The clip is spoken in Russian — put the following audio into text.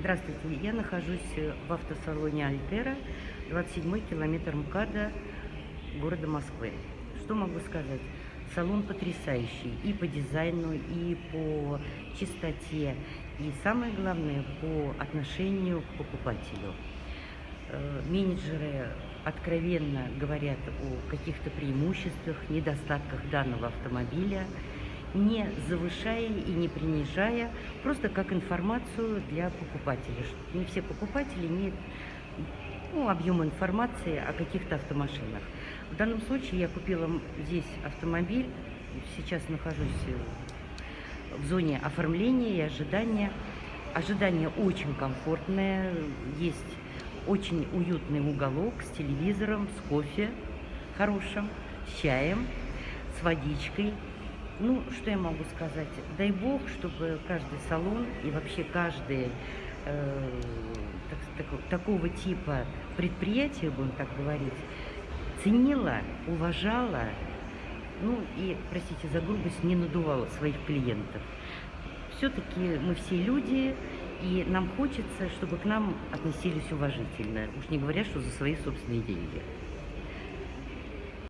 Здравствуйте, я нахожусь в автосалоне Альтера, 27 километр МКАДа города Москвы. Что могу сказать? Салон потрясающий и по дизайну, и по чистоте, и самое главное, по отношению к покупателю. Э, менеджеры откровенно говорят о каких-то преимуществах, недостатках данного автомобиля, не завышая и не принижая, просто как информацию для покупателей. Не все покупатели имеют ну, объем информации о каких-то автомашинах. В данном случае я купила здесь автомобиль, сейчас нахожусь в зоне оформления и ожидания. Ожидание очень комфортное, есть очень уютный уголок с телевизором, с кофе хорошим, с чаем, с водичкой. Ну, что я могу сказать? Дай бог, чтобы каждый салон и вообще каждый э, так, так, такого типа предприятие, будем так говорить, ценила, уважала, ну и, простите за грубость, не надувала своих клиентов. Все-таки мы все люди, и нам хочется, чтобы к нам относились уважительно, уж не говоря, что за свои собственные деньги.